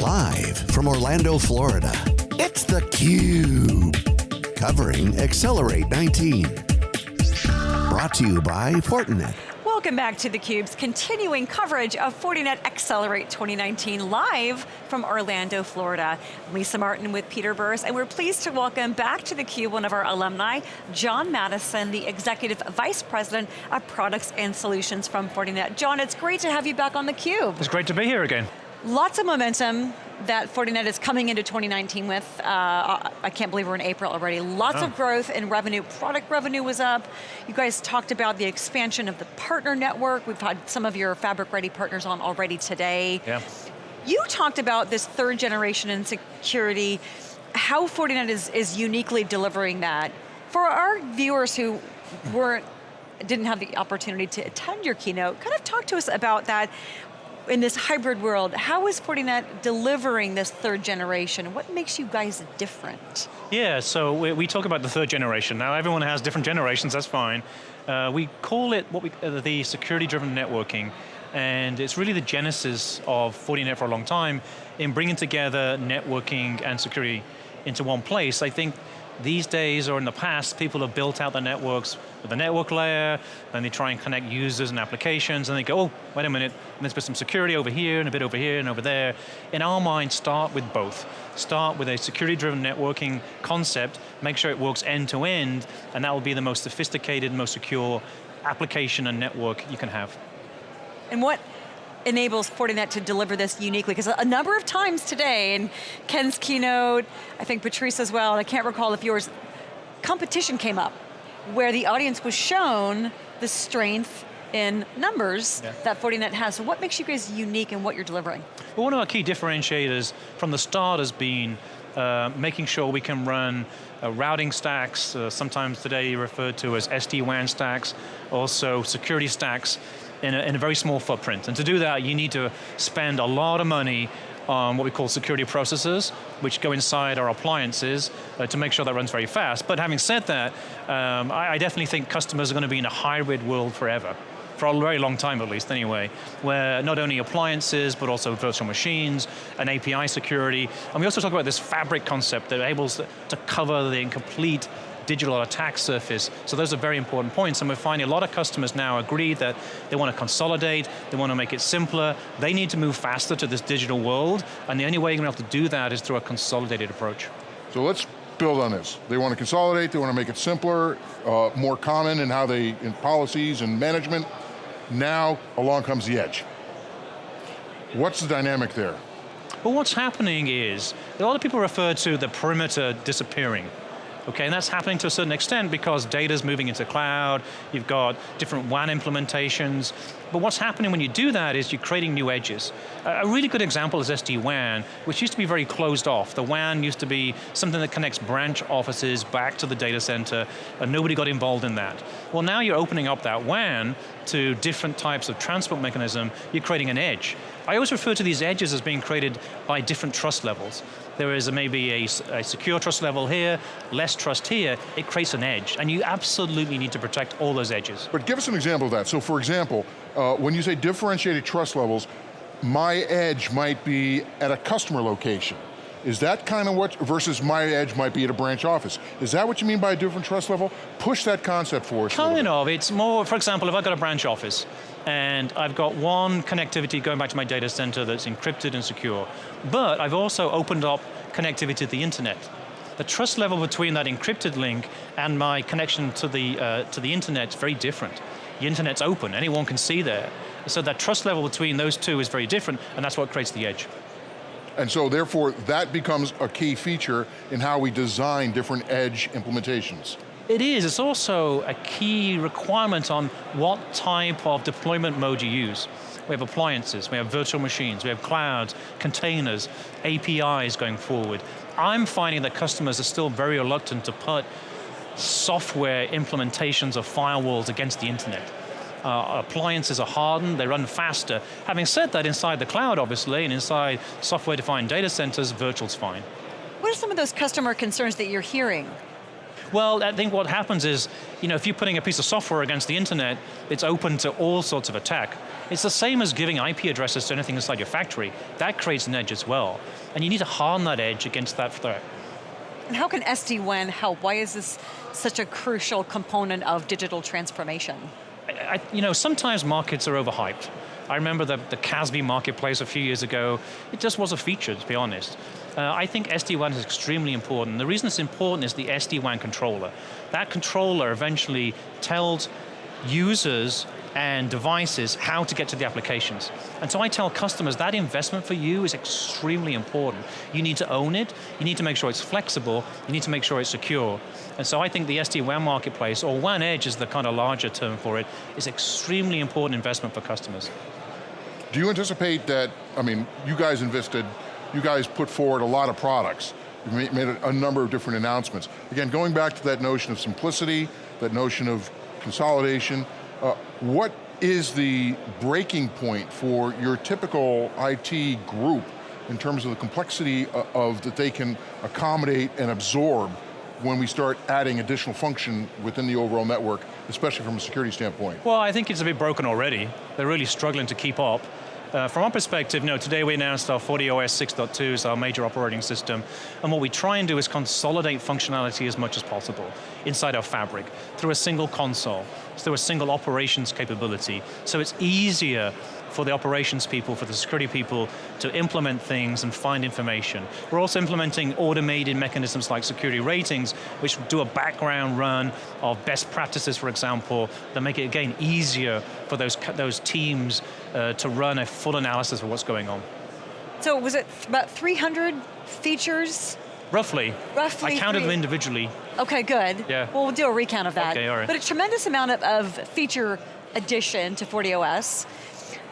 Live from Orlando, Florida, it's theCUBE. Covering Accelerate 19. Brought to you by Fortinet. Welcome back to theCUBE's continuing coverage of Fortinet Accelerate 2019 live from Orlando, Florida. Lisa Martin with Peter Burris, and we're pleased to welcome back to theCUBE one of our alumni, John Maddison, the Executive Vice President of Products and Solutions from Fortinet. John, it's great to have you back on theCUBE. It's great to be here again. Lots of momentum that Fortinet is coming into 2019 with. Uh, I can't believe we're in April already. Lots oh. of growth in revenue. Product revenue was up. You guys talked about the expansion of the partner network. We've had some of your Fabric Ready partners on already today. Yeah. You talked about this third generation in security, how Fortinet is, is uniquely delivering that. For our viewers who weren't didn't have the opportunity to attend your keynote, kind of talk to us about that in this hybrid world, how is Fortinet delivering this third generation? What makes you guys different? Yeah, so we, we talk about the third generation. Now everyone has different generations, that's fine. Uh, we call it what we, uh, the security-driven networking, and it's really the genesis of Fortinet for a long time in bringing together networking and security into one place. I think these days or in the past, people have built out the networks with a network layer, then they try and connect users and applications, and they go, oh, wait a minute, let's put some security over here, and a bit over here, and over there. In our mind, start with both. Start with a security-driven networking concept, make sure it works end-to-end, -end, and that will be the most sophisticated, most secure application and network you can have. And what enables Fortinet to deliver this uniquely? Because a number of times today, in Ken's keynote, I think Patrice as well, and I can't recall if yours, competition came up, where the audience was shown the strength in numbers yeah. that Fortinet has. So what makes you guys unique in what you're delivering? Well, one of our key differentiators from the start has been uh, making sure we can run uh, routing stacks, uh, sometimes today referred to as SD-WAN stacks, also security stacks, in a, in a very small footprint. And to do that, you need to spend a lot of money on what we call security processors, which go inside our appliances uh, to make sure that runs very fast. But having said that, um, I, I, definitely think customers are going to be in a hybrid world forever. For a very long time at least anyway, where not only appliances, but also virtual machines, and API security. And we also talk about this fabric concept that enables to cover the complete digital attack surface. So those are very important points, and we're finding a lot of customers now agree that they want to consolidate, they want to make it simpler, they need to move faster to this digital world, and the only way you're going to have to do that is through a consolidated approach. So let's build on this. They want to consolidate, they want to make it simpler, uh, more common in how they, in policies and management. Now, along comes the edge. What's the dynamic there? Well, what's happening is, a lot of people refer to the perimeter disappearing. Okay, and that's happening to a certain extent because data's moving into cloud, you've got different WAN implementations, but what's happening when you do that is you're creating new edges. A really good example is SD-WAN, which used to be very closed off. The WAN used to be something that connects branch offices back to the data center, and nobody got involved in that. Well now you're opening up that WAN to different types of transport mechanism, you're creating an edge. I always refer to these edges as being created by different trust levels. There is a, maybe a, a, secure trust level here, less trust here, it creates an edge, and you absolutely need to protect all those edges. But give us an example of that. So for example, uh, when you say differentiated trust levels, my edge might be at a customer location. Is that kind of what, versus my edge might be at a branch office. Is that what you mean by a different trust level? Push that concept for us Kind of, it's more, for example, if I've got a branch office, and I've got one connectivity going back to my data center that's encrypted and secure, but I've also opened up connectivity to the internet. The trust level between that encrypted link and my connection to the, uh, to the internet is very different. The internet's open, anyone can see there. So that trust level between those two is very different, and that's what creates the edge. And so therefore, that becomes a key feature in how we design different edge implementations. It is, it's also a key requirement on what type of deployment mode you use. We have appliances, we have virtual machines, we have clouds, containers, APIs going forward. I'm finding that customers are still very reluctant to put software implementations of firewalls against the internet. Uh, appliances are hardened, they run faster. Having said that, inside the cloud obviously, and inside software-defined data centers, virtual's fine. What are some of those customer concerns that you're hearing? Well, I think what happens is, you know, if you're putting a piece of software against the internet, it's open to all sorts of attack. It's the same as giving IP addresses to anything inside your factory. That creates an edge as well. And you need to harden that edge against that threat. And how can SD-WAN help? Why is this such a crucial component of digital transformation? I, you know, sometimes markets are overhyped. I remember the, the CASB marketplace a few years ago. It just was a feature, to be honest. Uh, I think SD-WAN is extremely important. The reason it's important is the SD-WAN controller. That controller eventually tells users and devices how to get to the applications. And so I tell customers that investment for you is extremely important. You need to own it, you need to make sure it's flexible, you need to make sure it's secure. And so I think the SD-WAN marketplace, or WAN Edge is the kind of larger term for it, is extremely important investment for customers. Do you anticipate that, I mean, you guys invested, you guys put forward a lot of products. You made a number of different announcements. Again, going back to that notion of simplicity, that notion of consolidation, uh, what is the breaking point for your typical IT group in terms of the complexity of, of that they can accommodate and absorb when we start adding additional function within the overall network, especially from a security standpoint? Well, I think it's a bit broken already. They're really struggling to keep up. Uh, from our perspective, no, today we announced our FortiOS 6.2 is our major operating system, and what we try and do is consolidate functionality as much as possible inside our fabric through a single console, through a single operations capability, so it's easier for the operations people, for the security people to implement things and find information. We're also implementing automated mechanisms like security ratings, which do a background run of best practices, for example, that make it, again, easier for those, those teams uh, to run a full analysis of what's going on. So was it about 300 features Roughly. Roughly. I counted three. them individually. Okay, good. Yeah. Well, we'll do a recount of that. Okay, all right. But a tremendous amount of, of feature addition to FortiOS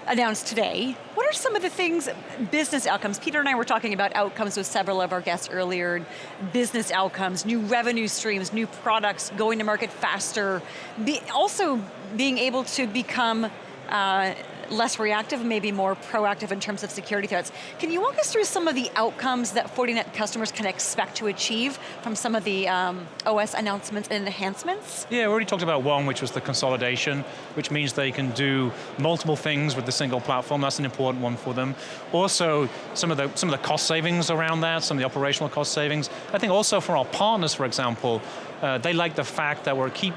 announced today. What are some of the things, business outcomes? Peter and I were talking about outcomes with several of our guests earlier, business outcomes, new revenue streams, new products, going to market faster, be, also being able to become uh, less reactive, maybe more proactive in terms of security threats. Can you walk us through some of the outcomes that Fortinet customers can expect to achieve from some of the um, OS announcements and enhancements? Yeah, we already talked about one, which was the consolidation, which means they can do multiple things with the single platform. That's an important one for them. Also, some of the some of the cost savings around that, some of the operational cost savings. I think also for our partners, for example, uh, they like the fact that we're keep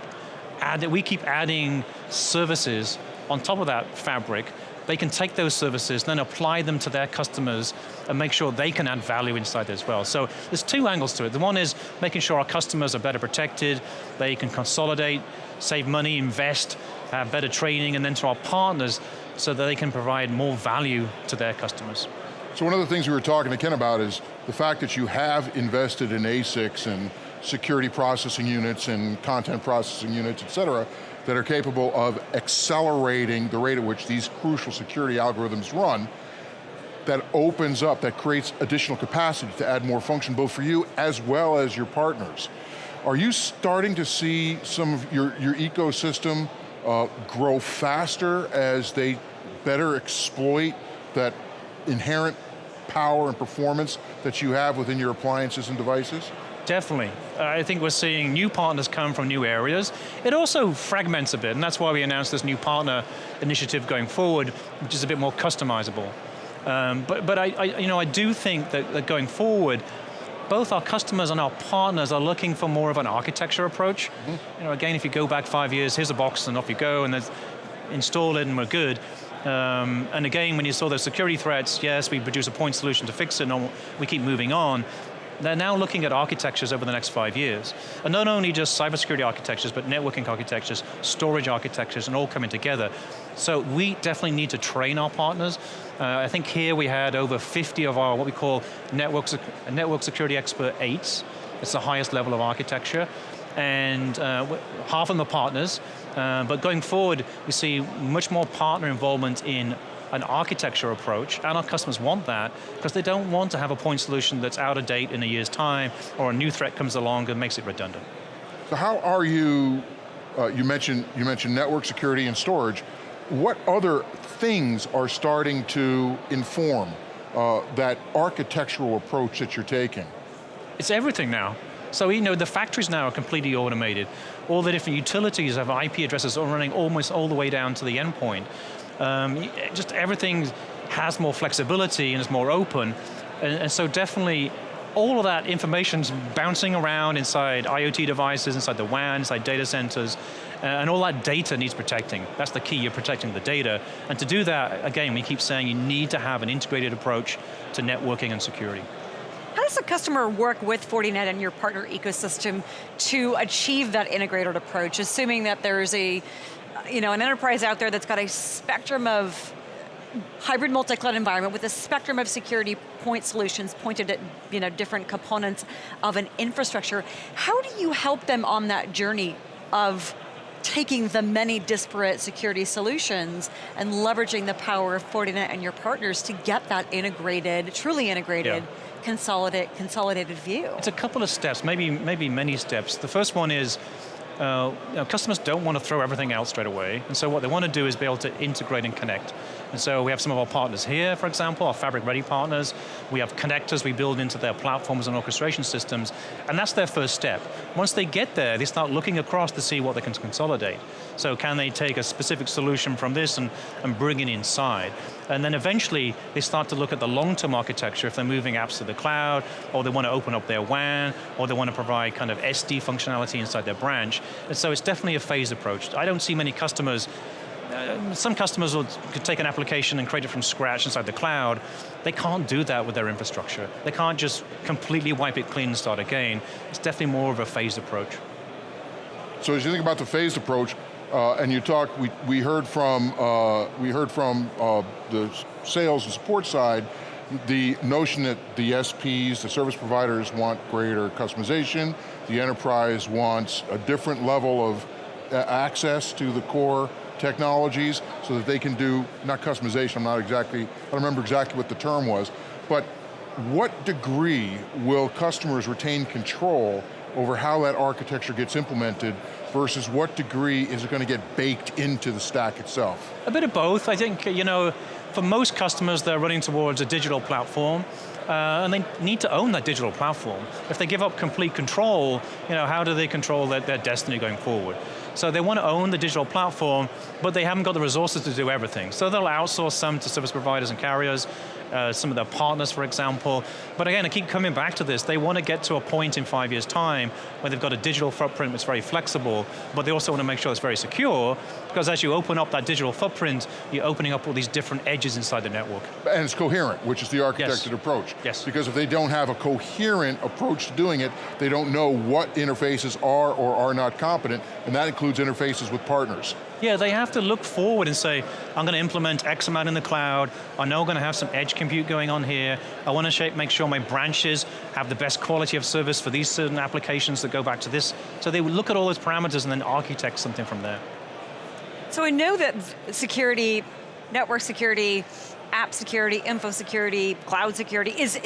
add, we keep adding services on top of that fabric, they can take those services, then apply them to their customers and make sure they can add value inside as well. So there's two angles to it. The one is making sure our customers are better protected, they can consolidate, save money, invest, have better training, and then to our partners so that they can provide more value to their customers. So one of the things we were talking to Ken about is the fact that you have invested in ASICs and security processing units and content processing units, et cetera, that are capable of accelerating the rate at which these crucial security algorithms run, that opens up, that creates additional capacity to add more function both for you as well as your partners. Are you starting to see some of your, your ecosystem uh, grow faster as they better exploit that inherent power and performance that you have within your appliances and devices? Definitely. Uh, I think we're seeing new partners come from new areas. It also fragments a bit, and that's why we announced this new partner initiative going forward, which is a bit more customizable. Um, but but I, I, you know, I do think that, that going forward, both our customers and our partners are looking for more of an architecture approach. Mm -hmm. You know, again, if you go back five years, here's a box and off you go, and install it and we're good. Um, and again, when you saw those security threats, yes, we produce a point solution to fix it, and we keep moving on. They're now looking at architectures over the next five years. And not only just cybersecurity architectures, but networking architectures, storage architectures, and all coming together. So we definitely need to train our partners. Uh, I think here we had over 50 of our, what we call network, network security expert eights. It's the highest level of architecture. And uh, half of them are partners, uh, but going forward, we see much more partner involvement in an architecture approach, and our customers want that, because they don't want to have a point solution that's out of date in a year's time, or a new threat comes along and makes it redundant. So how are you, uh, you, mentioned, you mentioned network security and storage, what other things are starting to inform uh, that architectural approach that you're taking? It's everything now. So you know, the factories now are completely automated. All the different utilities have IP addresses all running almost all the way down to the endpoint. Um, just everything has more flexibility and is more open. And, and so definitely all of that information's bouncing around inside IoT devices, inside the WAN, inside data centers, and all that data needs protecting. That's the key, you're protecting the data. And to do that, again, we keep saying you need to have an integrated approach to networking and security. How does a customer work with Fortinet and your partner ecosystem to achieve that integrated approach, assuming that there's a, you know, an enterprise out there that's got a spectrum of hybrid multi-cloud environment with a spectrum of security point solutions pointed at you know, different components of an infrastructure. How do you help them on that journey of taking the many disparate security solutions and leveraging the power of Fortinet and your partners to get that integrated, truly integrated, yeah. consolidate, consolidated view? It's a couple of steps, maybe, maybe many steps. The first one is uh, you know, customers don't want to throw everything out straight away, and so what they want to do is be able to integrate and connect. And so we have some of our partners here, for example, our Fabric Ready partners. We have connectors we build into their platforms and orchestration systems, and that's their first step. Once they get there, they start looking across to see what they can consolidate. So can they take a specific solution from this and, and bring it inside? And then eventually, they start to look at the long-term architecture if they're moving apps to the cloud, or they want to open up their WAN, or they want to provide kind of SD functionality inside their branch. And so it's definitely a phased approach. I don't see many customers uh, some customers will take an application and create it from scratch inside the cloud. They can't do that with their infrastructure. They can't just completely wipe it clean and start again. It's definitely more of a phased approach. So as you think about the phased approach, uh, and you talked, we, we heard from, uh, we heard from uh, the sales and support side, the notion that the SPs, the service providers want greater customization, the enterprise wants a different level of uh, access to the core technologies so that they can do, not customization, I'm not exactly, I don't remember exactly what the term was, but what degree will customers retain control over how that architecture gets implemented versus what degree is it going to get baked into the stack itself? A bit of both. I think, you know, for most customers, they're running towards a digital platform, uh, and they need to own that digital platform. If they give up complete control, you know, how do they control their, their destiny going forward? So they want to own the digital platform, but they haven't got the resources to do everything. So they'll outsource some to service providers and carriers, uh, some of their partners, for example. But again, I keep coming back to this. They want to get to a point in five years' time where they've got a digital footprint that's very flexible, but they also want to make sure it's very secure, because as you open up that digital footprint, you're opening up all these different edges inside the network. And it's coherent, which is the architected yes. approach. Yes. Because if they don't have a coherent approach to doing it, they don't know what interfaces are or are not competent, and that includes interfaces with partners. Yeah, they have to look forward and say, I'm going to implement X amount in the cloud, I know I'm going to have some edge compute going on here, I want to make sure my branches have the best quality of service for these certain applications that go back to this. So they would look at all those parameters and then architect something from there. So I know that security, network security, app security, info security, cloud security is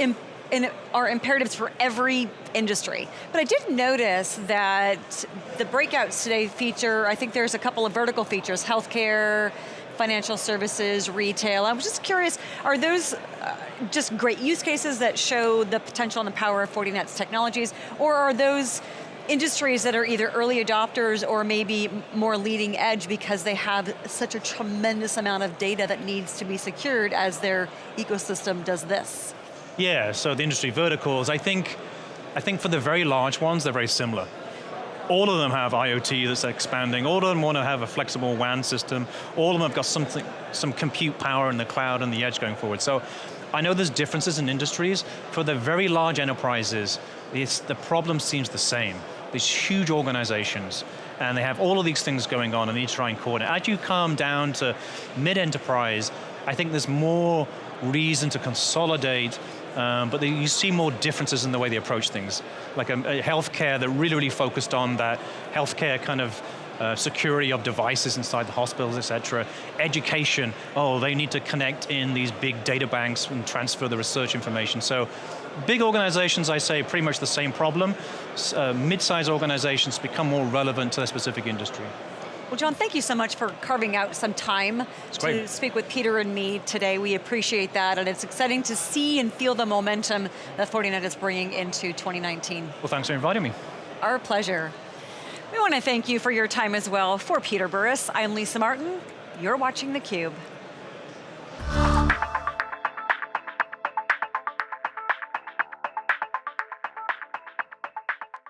are imperatives for every industry. But I did notice that the breakouts today feature, I think there's a couple of vertical features, healthcare, financial services, retail. I was just curious, are those uh, just great use cases that show the potential and the power of Fortinet's technologies, or are those industries that are either early adopters or maybe more leading edge because they have such a tremendous amount of data that needs to be secured as their ecosystem does this? Yeah, so the industry verticals, I think, I think for the very large ones, they're very similar. All of them have IoT that's expanding. All of them want to have a flexible WAN system. All of them have got something, some compute power in the cloud and the edge going forward. So I know there's differences in industries. For the very large enterprises, the problem seems the same. These huge organizations, and they have all of these things going on and need to try and coordinate. As you come down to mid-enterprise, I think there's more reason to consolidate um, but they, you see more differences in the way they approach things. Like a, a healthcare that really, really focused on that healthcare kind of uh, security of devices inside the hospitals, et cetera. Education, oh, they need to connect in these big data banks and transfer the research information. So big organizations, I say, pretty much the same problem. Uh, Mid-sized organizations become more relevant to their specific industry. Well, John, thank you so much for carving out some time to speak with Peter and me today. We appreciate that, and it's exciting to see and feel the momentum that Fortinet is bringing into 2019. Well, thanks for inviting me. Our pleasure. We want to thank you for your time as well. For Peter Burris, I'm Lisa Martin. You're watching theCUBE.